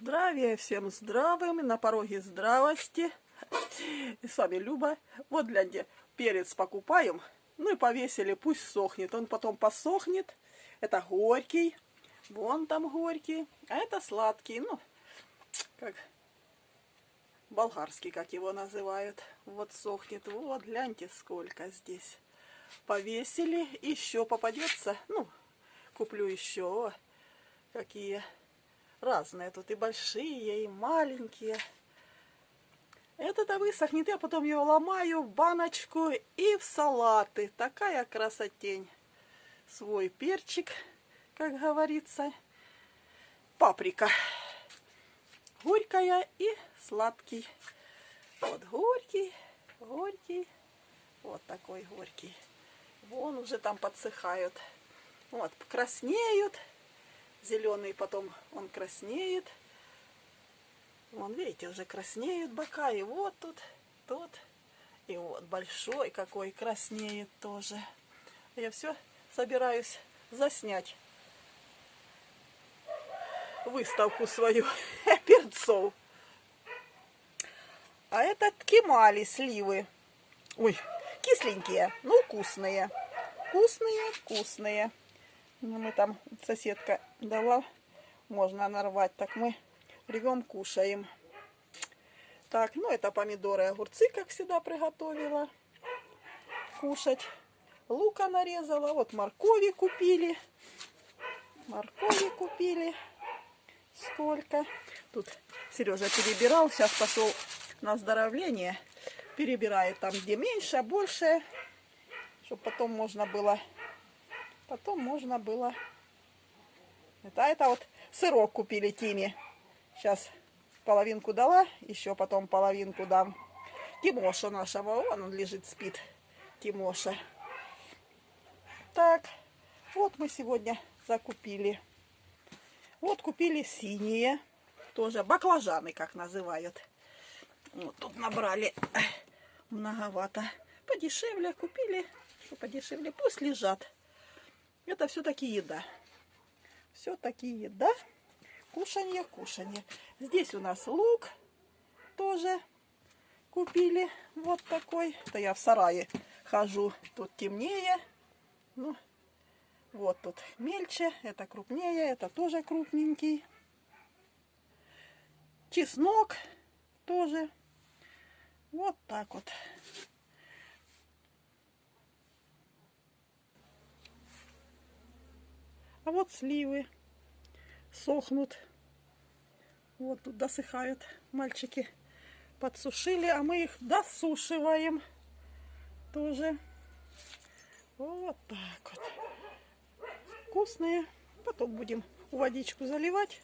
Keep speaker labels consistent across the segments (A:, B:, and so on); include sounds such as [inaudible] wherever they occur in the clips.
A: Здравия всем здравым, на пороге здравости. С вами Люба. Вот, гляньте, перец покупаем, ну и повесили, пусть сохнет. Он потом посохнет. Это горький, вон там горький, а это сладкий, ну, как болгарский, как его называют. Вот сохнет, вот, гляньте, сколько здесь. Повесили, еще попадется, ну, куплю еще, какие разные тут и большие, и маленькие. Это-то высохнет, я потом его ломаю в баночку и в салаты. Такая красотень. Свой перчик, как говорится. Паприка. Горькая и сладкий. Вот горький, горький. Вот такой горький. Вон уже там подсыхают. Вот, краснеют зеленый, потом он краснеет. Вон, видите, уже краснеют бока. И вот тут, тут. И вот большой какой краснеет тоже. Я все собираюсь заснять выставку свою [laughs] перцов. А это ткемали, сливы. Ой, кисленькие, но вкусные. Вкусные, вкусные. Ну, мы там, соседка дала, можно нарвать. Так мы рвем, кушаем. Так, ну это помидоры, огурцы, как всегда, приготовила кушать. Лука нарезала, вот моркови купили. Моркови купили. Сколько. Тут Сережа перебирал, сейчас пошел на оздоровление. Перебирает там, где меньше, больше, чтобы потом можно было Потом можно было... Это, это вот сырок купили Тиме. Сейчас половинку дала, еще потом половинку дам. Тимоша нашего, вон он лежит, спит. Тимоша. Так, вот мы сегодня закупили. Вот купили синие, тоже баклажаны, как называют. Вот тут набрали многовато. Подешевле купили, что подешевле, пусть лежат. Это все-таки еда. Все-таки еда. Кушанье, кушанье. Здесь у нас лук тоже купили. Вот такой. Это я в сарае хожу. Тут темнее. Ну, вот тут мельче. Это крупнее. Это тоже крупненький. Чеснок тоже. Вот так вот. А вот сливы сохнут. Вот тут досыхают. Мальчики подсушили, а мы их досушиваем. Тоже. Вот так вот. Вкусные. Потом будем водичку заливать,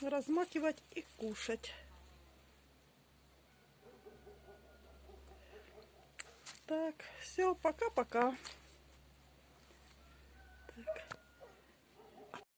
A: размакивать и кушать. Так, все, пока-пока.